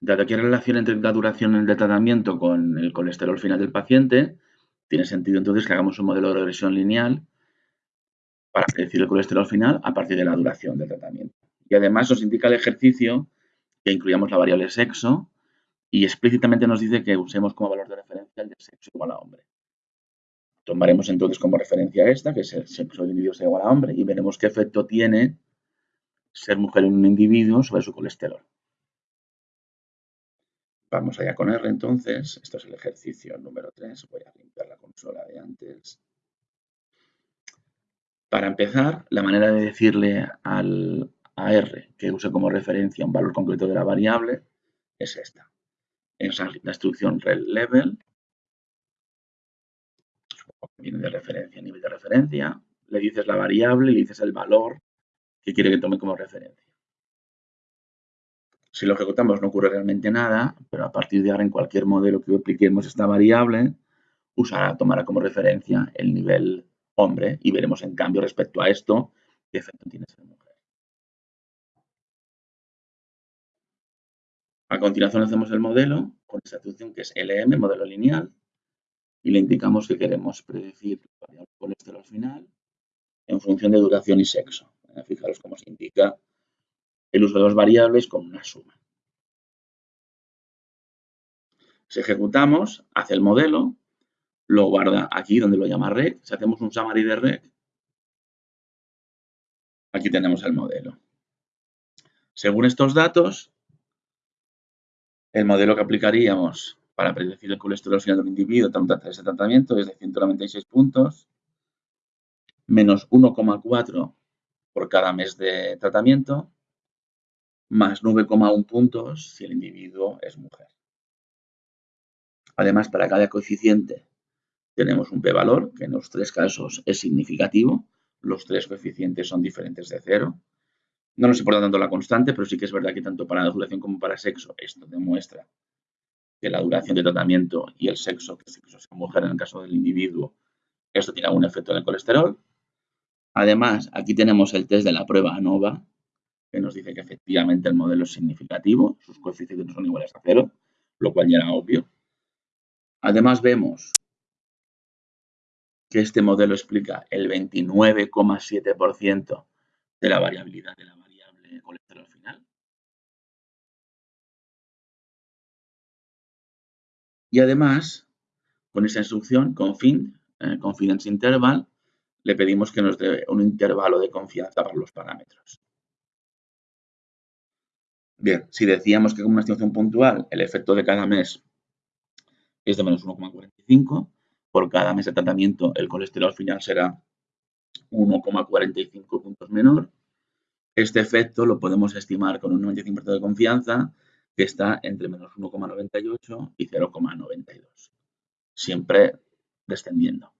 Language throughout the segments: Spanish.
Dado que hay relación entre la duración del tratamiento con el colesterol final del paciente, tiene sentido entonces que hagamos un modelo de regresión lineal para predecir el colesterol final a partir de la duración del tratamiento. Y además nos indica el ejercicio que incluyamos la variable sexo y explícitamente nos dice que usemos como valor de referencia el de sexo igual a hombre. Tomaremos entonces como referencia esta, que es el sexo del individuo igual a hombre, y veremos qué efecto tiene ser mujer en un individuo sobre su colesterol. Vamos allá con R entonces. Esto es el ejercicio número 3. Voy a limpiar la consola de antes. Para empezar, la manera de decirle al, a R que use como referencia un valor concreto de la variable es esta. Es la instrucción level viene de referencia, nivel de referencia, le dices la variable y le dices el valor que quiere que tome como referencia. Si lo ejecutamos no ocurre realmente nada, pero a partir de ahora en cualquier modelo que apliquemos esta variable, usará, tomará como referencia el nivel hombre y veremos en cambio respecto a esto qué efecto tiene ser mujer. A continuación hacemos el modelo con esta instrucción que es LM, modelo lineal, y le indicamos que queremos predecir la variable colesterol final en función de duración y sexo. Fijaros cómo se indica el uso de dos variables con una suma. Si ejecutamos, hace el modelo, lo guarda aquí donde lo llama rec. Si hacemos un summary de rec, aquí tenemos el modelo. Según estos datos, el modelo que aplicaríamos para predecir el colesterol final de un individuo tras ese tratamiento es de 196 puntos, menos 1,4 por cada mes de tratamiento, más 9,1 puntos si el individuo es mujer. Además, para cada coeficiente tenemos un p-valor, que en los tres casos es significativo. Los tres coeficientes son diferentes de cero. No nos importa tanto la constante, pero sí que es verdad que tanto para la duración como para sexo esto demuestra que la duración de tratamiento y el sexo, que es sexo sea mujer en el caso del individuo, esto tiene algún efecto en el colesterol. Además, aquí tenemos el test de la prueba ANOVA, que nos dice que efectivamente el modelo es significativo, sus coeficientes son iguales a cero, lo cual ya era obvio. Además, vemos que este modelo explica el 29,7% de la variabilidad de la variable colesterol final. Y además, con esta instrucción, config, eh, confidence interval, le pedimos que nos dé un intervalo de confianza para los parámetros. Bien, si decíamos que con una estimación puntual el efecto de cada mes es de menos 1,45, por cada mes de tratamiento el colesterol final será 1,45 puntos menor. Este efecto lo podemos estimar con un 95% de confianza que está entre menos 1,98 y 0,92, siempre descendiendo.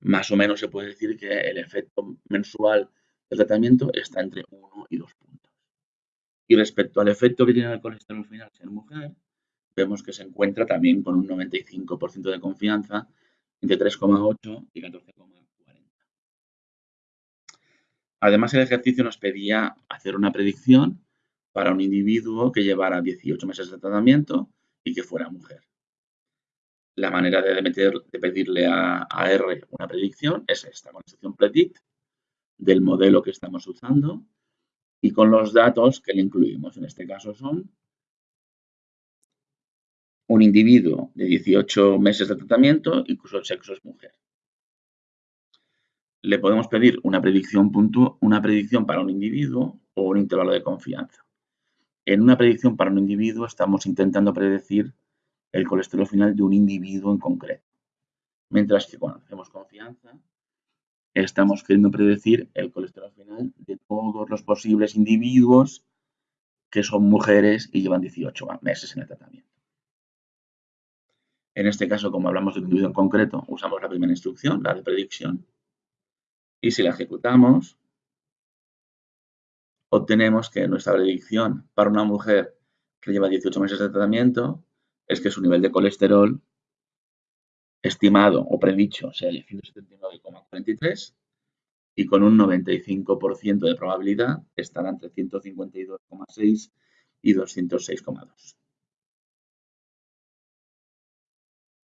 Más o menos se puede decir que el efecto mensual del tratamiento está entre 1 y 2 puntos. Y respecto al efecto que tiene el colesterol final en mujer, vemos que se encuentra también con un 95% de confianza entre 3,8 y 14,40. Además, el ejercicio nos pedía hacer una predicción para un individuo que llevara 18 meses de tratamiento y que fuera mujer. La manera de, pedirle a, R una predicción es esta, con la instrucción predict del modelo que estamos usando y con los datos que le incluimos. En este caso son un individuo de 18 meses de tratamiento y cuyo sexo es mujer. Le podemos pedir una predicción, una predicción para un individuo o un intervalo de confianza. En una predicción para un individuo estamos intentando predecir el colesterol final de un individuo en concreto. Mientras que cuando hacemos confianza, estamos queriendo predecir el colesterol final de todos los posibles individuos que son mujeres y llevan 18 meses en el tratamiento. En este caso, como hablamos de un individuo en concreto, usamos la primera instrucción, la de predicción, y si la ejecutamos, obtenemos que nuestra predicción para una mujer que lleva 18 meses de tratamiento es que su nivel de colesterol estimado o predicho sea de 179,43 y con un 95% de probabilidad estará entre 152,6 y 206,2.